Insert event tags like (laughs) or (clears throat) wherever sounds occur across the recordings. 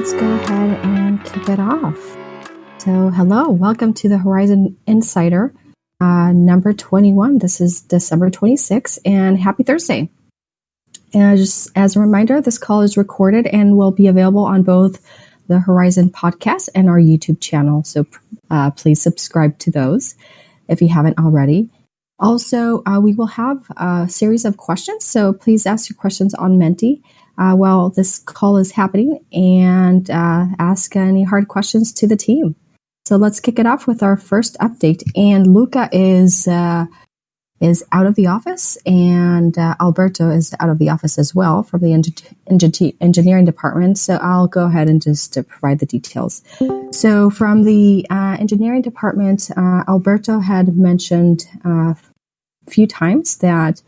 let's go ahead and kick it off. So, hello, welcome to the Horizen Insider uh, number 21. This is December 26th, and happy Thursday. And just as a reminder, this call is recorded and will be available on both the Horizen podcast and our YouTube channel. So uh, please subscribe to those if you haven't already. Also, uh, we will have a series of questions. So please ask your questions on Menti uh, while this call is happening and uh, ask any hard questions to the team. So let's kick it off with our first update. And Luca is uh, is out of the office, and uh, Alberto is out of the office as well from the enge- engineering department. So I'll go ahead and just uh, provide the details. So from the uh, engineering department, Alberto had mentioned a few times that.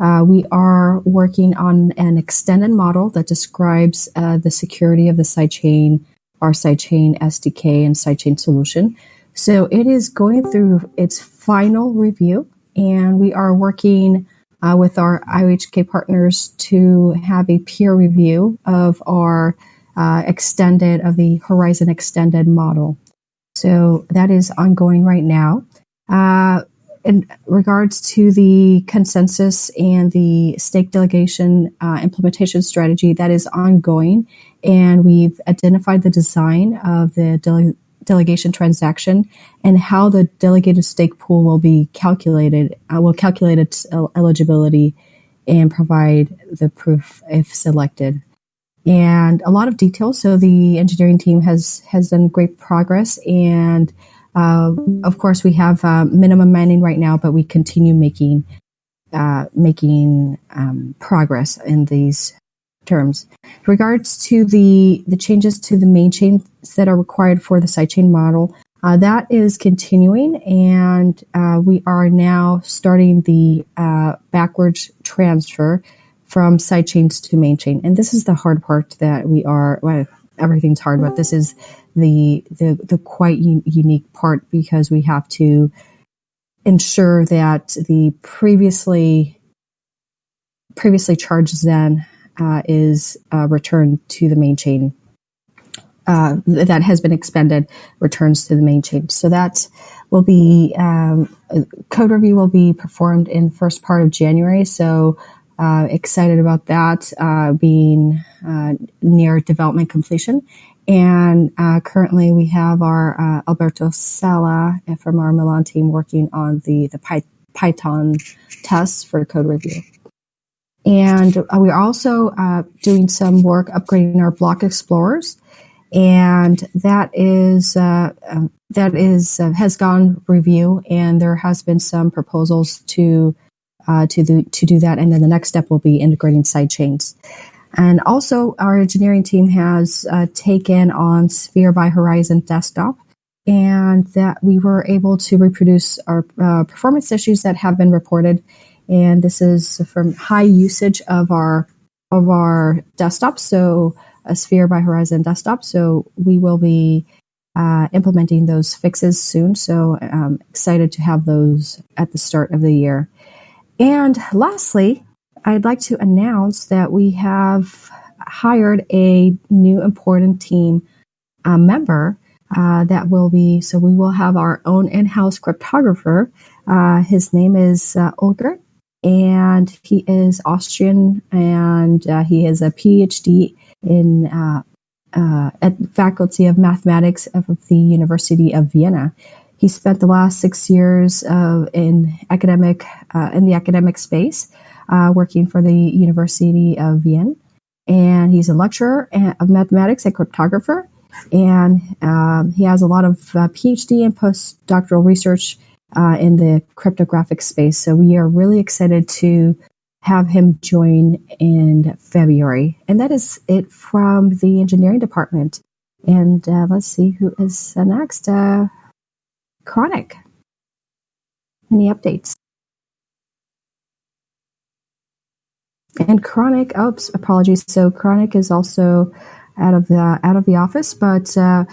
Uh, we are working on an extended model that describes the security of the sidechain, our sidechain SDK and sidechain solution. So it is going through its final review and we are working uh, with our IOHK partners to have a peer review of our uh, extended of the Horizen extended model. So that is ongoing right now. In regards to the consensus and the stake delegation uh, implementation strategy, that is ongoing, and we've identified the design of the dele- delegation transaction and how the delegated stake pool will be calculated, uh, will calculate its eligibility and provide the proof if selected. And a lot of details. So the engineering team has has done great progress, and uh, of course we have uh, minimum mining right now, but we continue making uh, making um, progress in these terms. In regards to the, the changes to the main chain that are required for the sidechain model, uh, that is continuing, and uh, we are now starting the uh, backwards transfer from sidechains to main chain. And this is the hard part that we are. Well, everything's hard, but this is the the, the quite un- unique part because we have to ensure that the previously previously charged Zen uh, is uh, returned to the main chain. Uh, that has been expended returns to the main chain. So that will be um, code review will be performed in first part of January. So uh, excited about that uh, being uh, near development completion. And currently, we have our Alberto Sala from our Milan team working on the the Py- Python tests for code review. And uh, we're also uh, doing some work upgrading our block explorers. And that is, uh, um, that is, uh, has gone review and there has been some proposals to, uh, to, the, to do that. And then the next step will be integrating sidechains. And also our engineering team has uh, taken on Sphere by Horizen desktop and that we were able to reproduce our performance issues that have been reported and this is from high usage of our of our desktop. So a Sphere by Horizen desktop. So we will be uh, implementing those fixes soon. So I'm um, excited to have those at the start of the year. And lastly, I'd like to announce that we have hired a new important team uh, member uh, that will be, so we will have our own in house cryptographer. Uh, his name is uh, Ulrich and he is Austrian, and uh, he has a PhD in uh, uh, at Faculty of Mathematics of the University of Vienna. He spent the last six years in academic uh, in the academic space, uh, working for the University of Vienna, and he's a lecturer of mathematics and cryptographer. And um, he has a lot of uh, PhD and postdoctoral research uh, in the cryptographic space. So we are really excited to have him join in February. And that is it from the engineering department. And uh, let's see who is uh, next. Uh, Chronic. Any updates? And Chronic, oops, apologies. So Chronic is also out of the out of the office, but uh,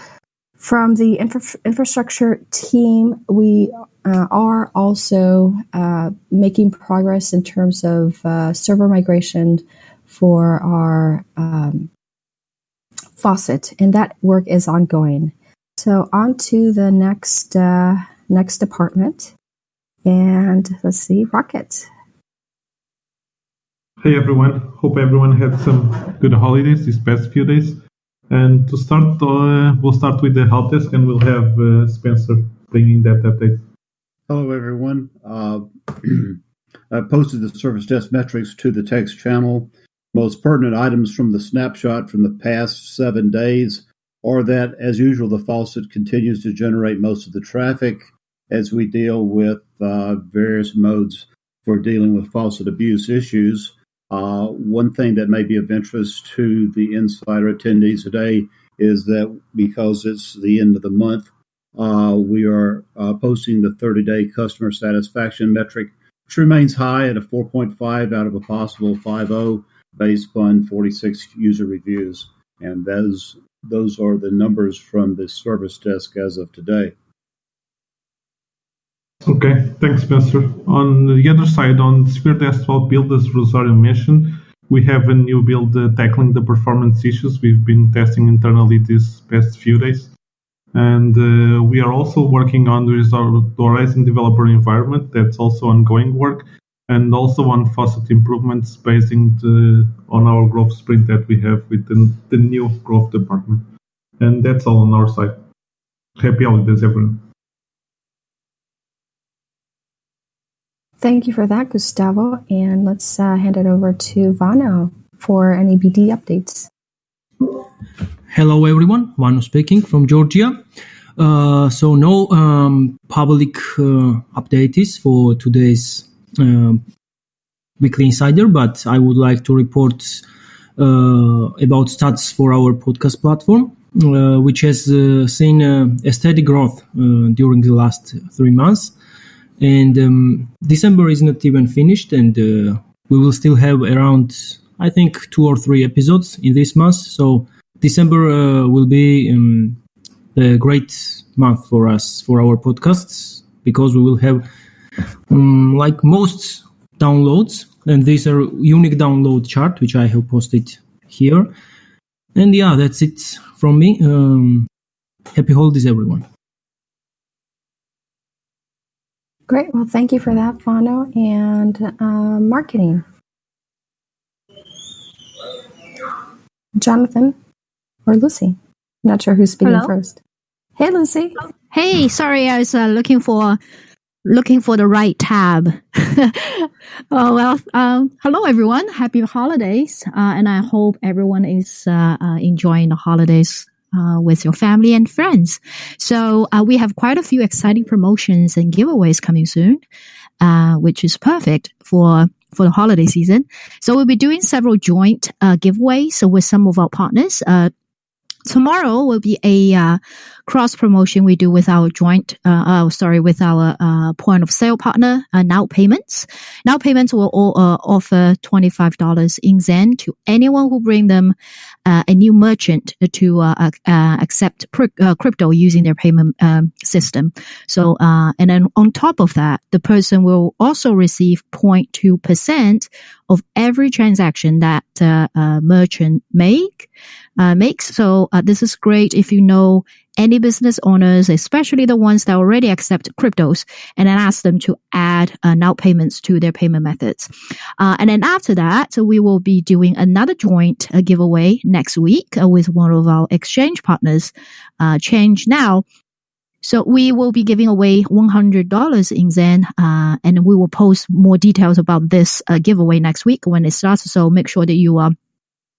from the infra- infrastructure team, we uh, are also uh, making progress in terms of uh, server migration for our um, faucet, and that work is ongoing. So on to the next uh, next department, and let's see, Rocket. Hey everyone, hope everyone had some good holidays these past few days. And to start, uh, we'll start with the help desk, and we'll have uh, Spencer bringing that update. Hello everyone. Uh, (clears throat) I posted the service desk metrics to the text channel. Most pertinent items from the snapshot from the past seven days or that, as usual, the faucet continues to generate most of the traffic as we deal with uh, various modes for dealing with faucet abuse issues. Uh, one thing that may be of interest to the insider attendees today is that because it's the end of the month, uh, we are uh, posting the 30 day customer satisfaction metric, which remains high at a 4.5 out of a possible 5.0 based on 46 user reviews. And those those are the numbers from the service desk as of today. Okay, thanks, Spencer. On the other side, on the Sphere Desktop build, as Rosario mentioned, we have a new build uh, tackling the performance issues we've been testing internally these past few days. And uh, we are also working on the Horizen developer environment. That's also ongoing work. And also on faucet improvements based the, on our growth sprint that we have with the, the new growth department. And that's all on our side. Happy holidays, everyone. Thank you for that, Gustavo. And let's uh, hand it over to Vano for any BD updates. Hello, everyone. Vano speaking from Georgia. Uh, so, no um, public uh, updates for today's weekly insider, but I would like to report uh, about stats for our podcast platform. Uh, which has uh, seen uh, a steady growth during the last three months. And um, December is not even finished, and we will still have around, I think, two or three episodes in this month. So December will be um, a great month for us for our podcasts because we will have um, like most downloads and these are unique download chart which i have posted here and yeah that's it from me. Um, happy holidays, everyone. Great. Well, thank you for that, Vano. And uh, marketing. Jonathan or Lucy? Not sure who's speaking Hello? first. Hey, Lucy. Hey, sorry, I was uh, looking for looking for the right tab. (laughs) oh well, um, hello everyone. Happy holidays, uh, and I hope everyone is uh, uh, enjoying the holidays. Uh, with your family and friends. So, uh, we have quite a few exciting promotions and giveaways coming soon, uh, which is perfect for for the holiday season. So we'll be doing several joint giveaways with some of our partners. Tomorrow will be a uh, cross promotion we do with our joint, uh, oh, sorry, with our uh, point of sale partner, uh, Now Payments. Now Payments will all, uh, offer $25 in Zen to anyone who bring them a new merchant to accept crypto using their payment um, system. So, and then on top of that, the person will also receive 0.2% of every transaction that merchant make makes. So this is great if you know any business owners, especially the ones that already accept cryptos, and then ask them to add uh, now payments to their payment methods. Uh, and then after that, so we will be doing another joint uh, giveaway next week uh, with one of our exchange partners, uh, Change Now. So we will be giving away $100 in Zen, uh, and we will post more details about this giveaway next week when it starts. So make sure that you are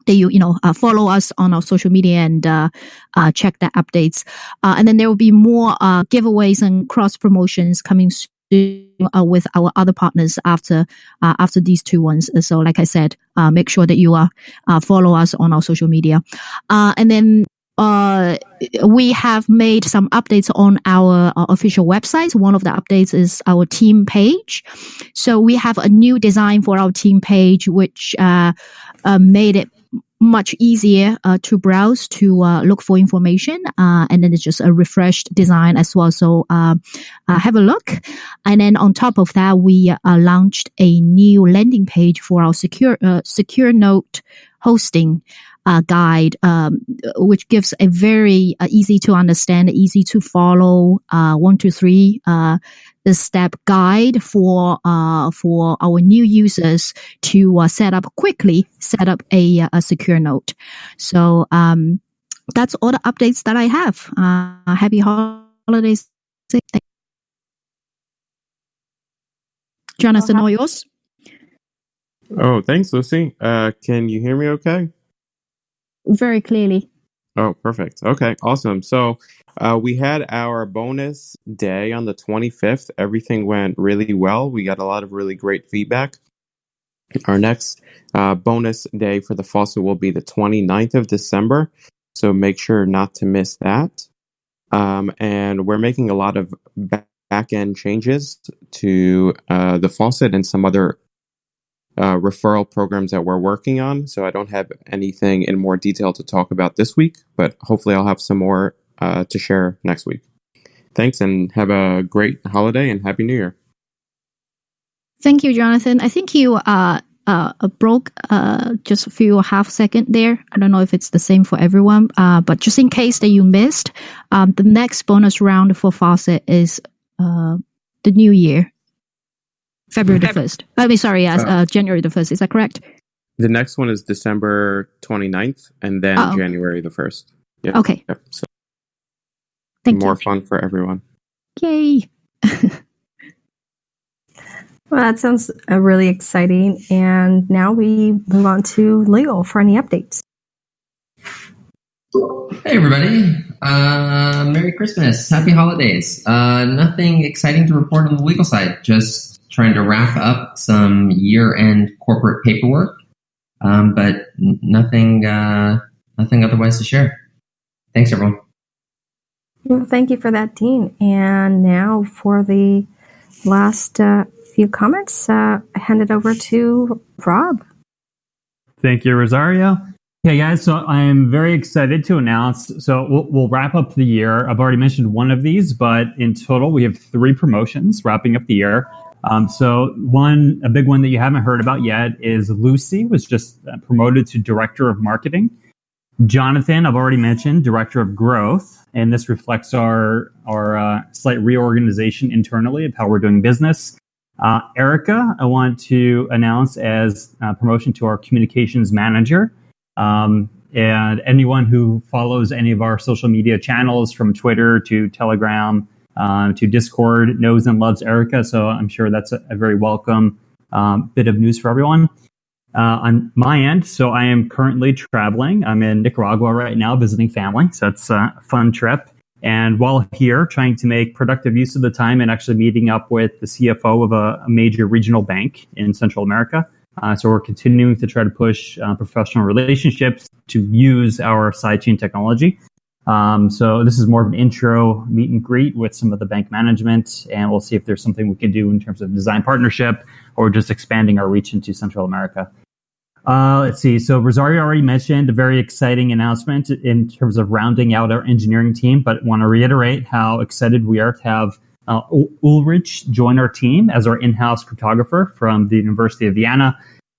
that you you know uh, follow us on our social media and uh, uh, check the updates. Uh, and then there will be more uh, giveaways and cross promotions coming soon uh, with our other partners after after these two ones. So, like I said, make sure that you uh, follow us on our social media. and then uh, we have made some updates on our, our, official website. One of the updates is our team page. So we have a new design for our team page, which uh, uh, made it much easier uh, to browse to uh, look for information uh, and then it's just a refreshed design as well so uh, uh, have a look and then on top of that we uh, launched a new landing page for our secure secure node hosting uh, guide, um, which gives a very uh, easy to understand, easy to follow uh, one, two, three uh, the step guide for uh, for our new users to uh, set up quickly, set up a, a secure node. So um, that's all the updates that I have. Uh, happy holidays. Jonathan, all yours. Oh, thanks, Lucy. Uh, can you hear me okay? Very clearly. Oh, perfect. Okay, awesome. So uh, we had our bonus day on the 25th. Everything went really well. We got a lot of really great feedback. Our next uh, bonus day for the faucet will be the 29th of December. So make sure not to miss that. Um, and we're making a lot of back end changes to uh, the faucet and some other uh, referral programs that we're working on. So I don't have anything in more detail to talk about this week, but hopefully I'll have some more uh, to share next week. Thanks and have a great holiday and Happy New Year. Thank you, Jonathan. I think you uh, uh, broke uh, just a few half second there. I don't know if it's the same for everyone, uh, but just in case that you missed, um, the next bonus round for Faucet is uh, the new year, February the 1st. I mean, sorry, yes, uh, January the 1st. Is that correct? The next one is December 29th and then Oh. January the 1st. Yep. Okay. Yep. So Thank more you. fun for everyone. Yay. (laughs) Well, that sounds uh, really exciting. And now we move on to legal for any updates. Hey everybody! Uh, Merry Christmas! Happy holidays! Uh, nothing exciting to report on the legal side. Just trying to wrap up some year-end corporate paperwork, um, but nothing, uh, nothing otherwise to share. Thanks, everyone. Well, thank you for that, Dean. And now for the last uh, few comments, uh, I hand it over to Rob. Thank you, Rosario. Hey guys, so I'm very excited to announce. So we'll, we'll wrap up the year. I've already mentioned one of these, but in total, we have three promotions wrapping up the year. Um, so one, a big one that you haven't heard about yet is Lucy was just uh, promoted to director of marketing. Jonathan, I've already mentioned, director of growth, and this reflects our our uh, slight reorganization internally of how we're doing business. Uh, Erica, I want to announce as uh, promotion to our communications manager. Um, and anyone who follows any of our social media channels from Twitter to Telegram um, to Discord knows and loves Erica. So I'm sure that's a, a very welcome um, bit of news for everyone. Uh, on my end, so I am currently traveling. I'm in Nicaragua right now visiting family. So it's a fun trip. And while here, trying to make productive use of the time and actually meeting up with the CFO of a, a major regional bank in Central America. Uh, so we're continuing to try to push uh, professional relationships to use our sidechain technology. Um, so this is more of an intro meet and greet with some of the bank management, and we'll see if there's something we can do in terms of design partnership or just expanding our reach into Central America. Uh, let's see. So Rosario already mentioned a very exciting announcement in terms of rounding out our engineering team, but want to reiterate how excited we are to have uh, Ulrich join our team as our in-house cryptographer from the University of Vienna.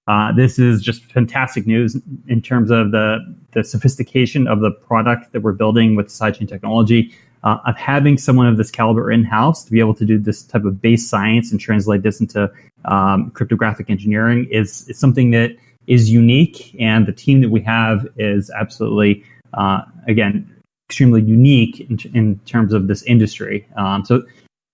Uh, this is just fantastic news in terms of the, the sophistication of the product that we're building with sidechain technology. Uh, of having someone of this caliber in-house to be able to do this type of base science and translate this into um, cryptographic engineering is, is something that is unique, and the team that we have is absolutely, uh, again, extremely unique in, in terms of this industry. Um, so,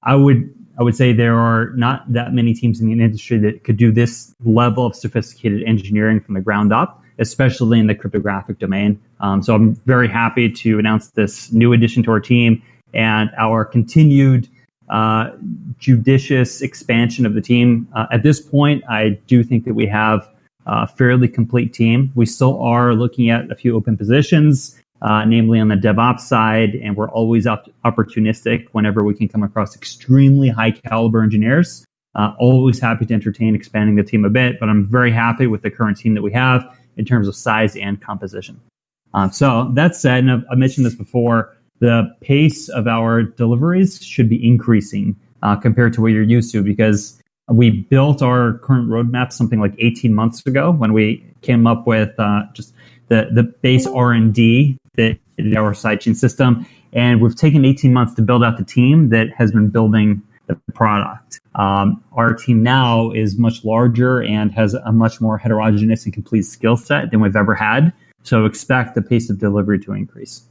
I would I would say there are not that many teams in the industry that could do this level of sophisticated engineering from the ground up, especially in the cryptographic domain. Um, so, I'm very happy to announce this new addition to our team and our continued uh, judicious expansion of the team. Uh, at this point, I do think that we have a fairly complete team. We still are looking at a few open positions, uh, namely on the DevOps side, and we're always op- opportunistic whenever we can come across extremely high caliber engineers. Uh, always happy to entertain expanding the team a bit, but I'm very happy with the current team that we have in terms of size and composition. Um, so that said, and I've, I mentioned this before, the pace of our deliveries should be increasing uh, compared to what you're used to because we built our current roadmap something like 18 months ago when we came up with uh, just the the base R and D that our sidechain system, and we've taken 18 months to build out the team that has been building the product. Um, our team now is much larger and has a much more heterogeneous and complete skill set than we've ever had. So expect the pace of delivery to increase.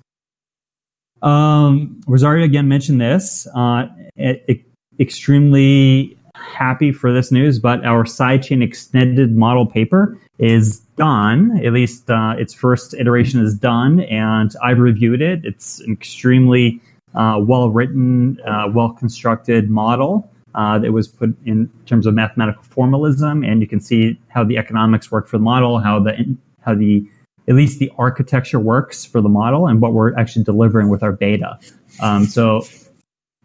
Um, Rosario again mentioned this. Uh, it, it, extremely happy for this news, but our sidechain extended model paper is done. At least uh, its first iteration is done, and I've reviewed it. It's an extremely uh, well written, uh, well constructed model uh, that was put in terms of mathematical formalism, and you can see how the economics work for the model, how the how the at least the architecture works for the model, and what we're actually delivering with our beta. Um, so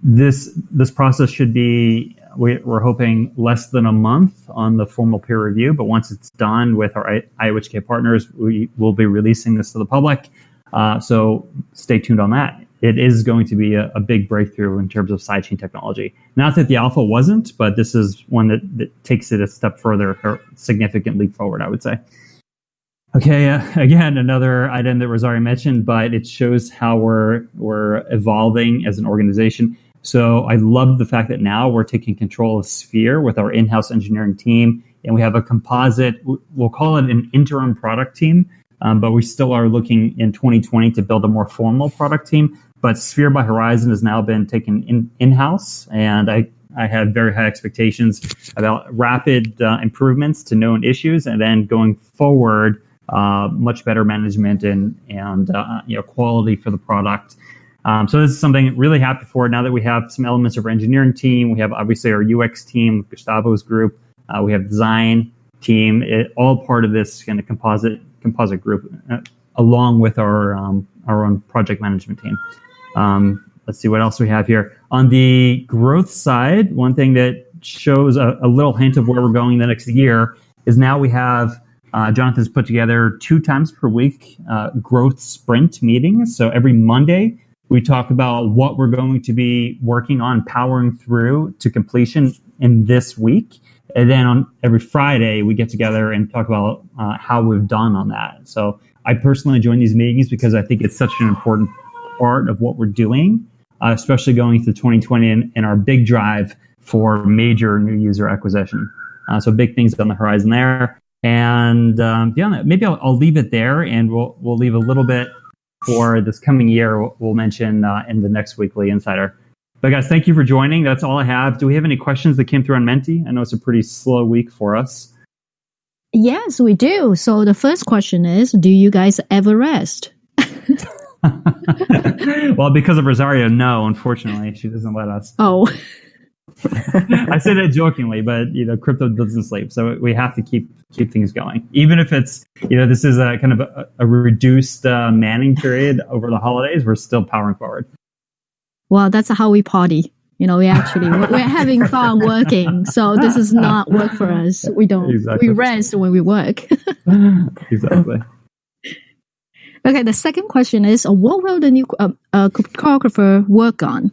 this this process should be we, are hoping less than a month on the formal peer review, but once it's done with our IOHK partners, we will be releasing this to the public. Uh, so stay tuned on that. It is going to be a, a, big breakthrough in terms of sidechain technology. Not that the alpha wasn't, but this is one that, that takes it a step further or significant leap forward, I would say. Okay, uh, (laughs) again, another item that Rosario mentioned, but it shows how we're we're evolving as an organization. So I love the fact that now we're taking control of Sphere with our in-house engineering team, and we have a composite. We'll call it an interim product team, um, but we still are looking in 2020 to build a more formal product team. But Sphere by Horizen has now been taken in in-house, and I I had very high expectations about rapid uh, improvements to known issues, and then going forward, uh, much better management and and uh, you know quality for the product. Um, so this is something really happy for now that we have some elements of our engineering team. We have obviously our UX team, Gustavo's group. Uh, we have design team, it, all part of this kind of composite composite group, uh, along with our um, our own project management team. Um, let's see what else we have here on the growth side. One thing that shows a, a little hint of where we're going the next year is now we have. Uh, Jonathan's put together two times per week uh, growth sprint meetings. So every Monday, we talk about what we're going to be working on powering through to completion in this week. And then on every Friday, we get together and talk about uh, how we've done on that. So I personally join these meetings because I think it's such an important part of what we're doing, uh, especially going into 2020 and, and, our big drive for major new user acquisition. Uh, so big things on the horizon there. And um, yeah, maybe I'll, I'll leave it there and we'll, we'll leave a little bit for this coming year, we'll mention uh, in the next weekly insider. But guys, thank you for joining. That's all I have. Do we have any questions that came through on Menti? I know it's a pretty slow week for us. Yes, we do. So the first question is, do you guys ever rest? (laughs) (laughs) well, because of Rosario, no, unfortunately, she doesn't let us. Oh. (laughs) I say that jokingly, but you know, crypto doesn't sleep, so we have to keep keep things going, even if it's you know this is a kind of a, a reduced uh, manning period over the holidays. We're still powering forward. Well, that's how we party. You know, we actually we're having fun working, so this is not work for us. We don't exactly. we rest when we work. (laughs) exactly. Okay, the second question is, what will the new uh, uh, cryptographer work on?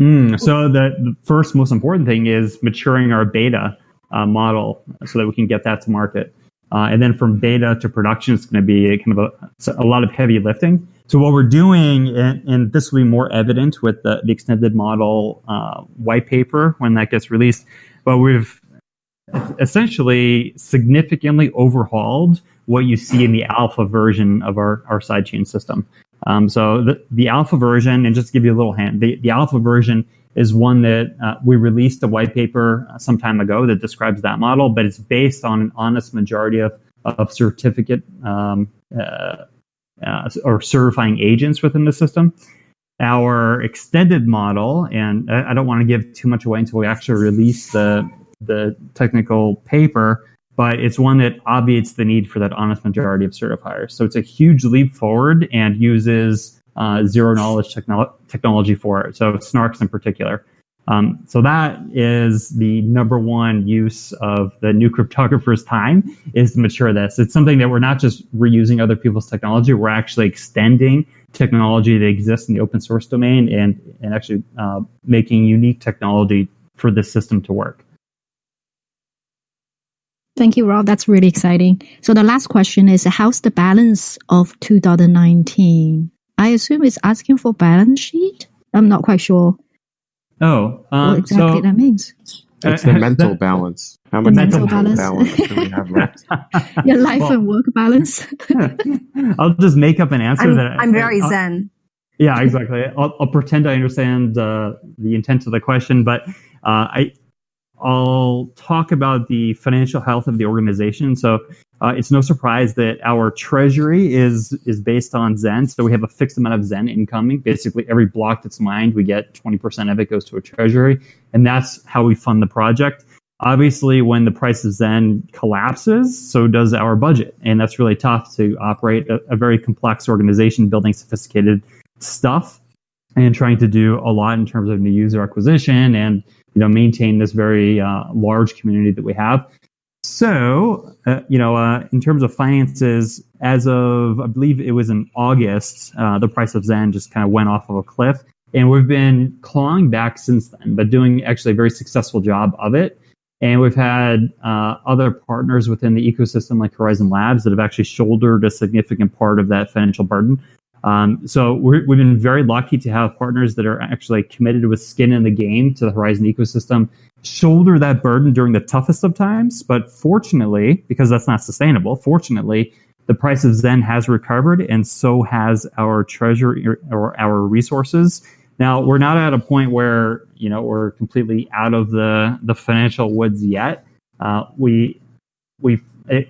Mm, so the, the, first most important thing is maturing our beta uh, model so that we can get that to market. Uh, and then from beta to production, it's going to be kind of a, a, lot of heavy lifting. So what we're doing, and, and this will be more evident with the, the extended model uh, white paper when that gets released, but we've essentially significantly overhauled what you see in the alpha version of our, our sidechain system. Um, so the, the alpha version, and just to give you a little hint, the, the alpha version is one that uh, we released a white paper uh, some time ago that describes that model, but it's based on an honest majority of, of certificate um, uh, uh, or certifying agents within the system. Our extended model, and I, I don't want to give too much away until we actually release the the technical paper, but it's one that obviates the need for that honest majority of certifiers. So it's a huge leap forward and uses uh, zero knowledge technolo- technology for it. So snarks in particular. Um, so that is the number one use of the new cryptographer's time is to mature this. It's something that we're not just reusing other people's technology. We're actually extending technology that exists in the open source domain and, and actually uh, making unique technology for this system to work. Thank you, Rob. That's really exciting. So the last question is, how's the balance of 2019? I assume it's asking for balance sheet. I'm not quite sure Oh, um, what exactly so that means. It's Uh, the (laughs) mental that- balance. How The much mental mental, balance. balance. do we have left? (laughs) Your life Well, and work balance. (laughs) I'll just make up an answer I'm, that I'm very I'll- zen. Yeah, exactly. I'll, I'll pretend I understand uh, the intent of the question, but uh, I I'll talk about the financial health of the organization. So uh, it's no surprise that our treasury is is based on Zen. So we have a fixed amount of Zen incoming. Basically, every block that's mined, we get twenty percent of it goes to a treasury, and that's how we fund the project. Obviously, when the price of Zen collapses, so does our budget, and that's really tough to operate a, a very complex organization building sophisticated stuff and trying to do a lot in terms of new user acquisition and you know maintain this very uh, large community that we have. So uh, you know, uh, in terms of finances, as of I believe it was in August, uh, the price of Zen just kind of went off of a cliff, and we've been clawing back since then, but doing actually a very successful job of it. And we've had uh, other partners within the ecosystem, like Horizen Labs, that have actually shouldered a significant part of that financial burden. Um, so we're, we've been very lucky to have partners that are actually committed with skin in the game to the Horizen ecosystem, shoulder that burden during the toughest of times. But fortunately, because that's not sustainable, fortunately, the price of Zen has recovered, and so has our treasure or our resources. Now we're not at a point where you know we're completely out of the the financial woods yet. Uh, we we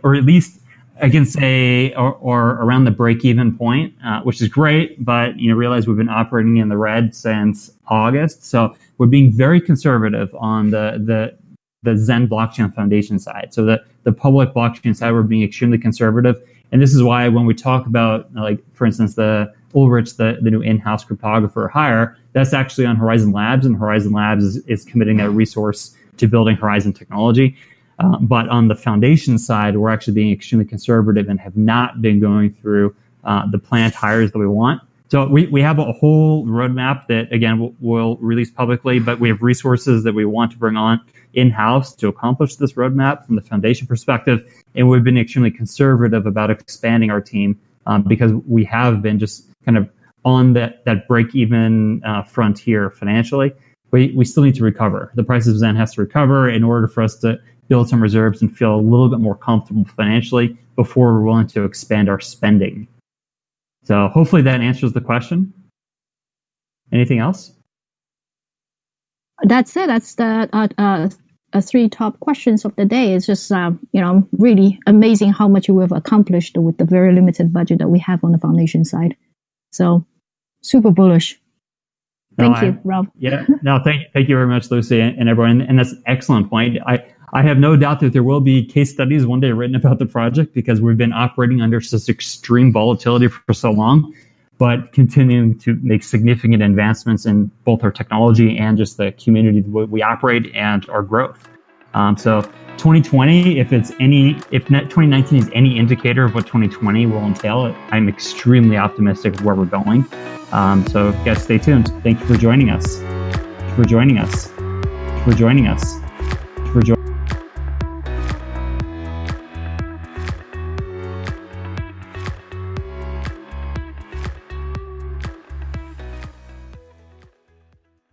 or at least I can say, or, or around the break-even point, uh, which is great. But you know, realize we've been operating in the red since August, so we're being very conservative on the the the Zen Blockchain Foundation side. So the the public blockchain side, we're being extremely conservative, and this is why when we talk about, like for instance, the Ulrich, the, the new in-house cryptographer hire, that's actually on Horizen Labs, and Horizen Labs is, is committing that resource to building Horizen technology. Uh, but on the foundation side, we're actually being extremely conservative and have not been going through uh, the planned hires that we want. So we, we have a whole roadmap that again we'll, we'll release publicly, but we have resources that we want to bring on in house to accomplish this roadmap from the foundation perspective. And we've been extremely conservative about expanding our team um, because we have been just kind of on that that break even uh, frontier financially. We we still need to recover. The price of Zen has to recover in order for us to build some reserves and feel a little bit more comfortable financially before we're willing to expand our spending. So hopefully that answers the question. Anything else? That's it. That's the uh, uh, uh, three top questions of the day. It's just uh, you know really amazing how much we've accomplished with the very limited budget that we have on the foundation side. So super bullish. No, Thank I- you, Rob. Yeah, no, thank thank you very much, Lucy, and, and everyone. And that's an excellent point. I I have no doubt that there will be case studies one day written about the project because we've been operating under such extreme volatility for so long, but continuing to make significant advancements in both our technology and just the community we operate and our growth. Um, so 2020, if it's any, if net 2019 is any indicator of what 2020 will entail, I'm extremely optimistic of where we're going. Um, so guys, stay tuned. Thank you for joining us. For joining us. For joining us.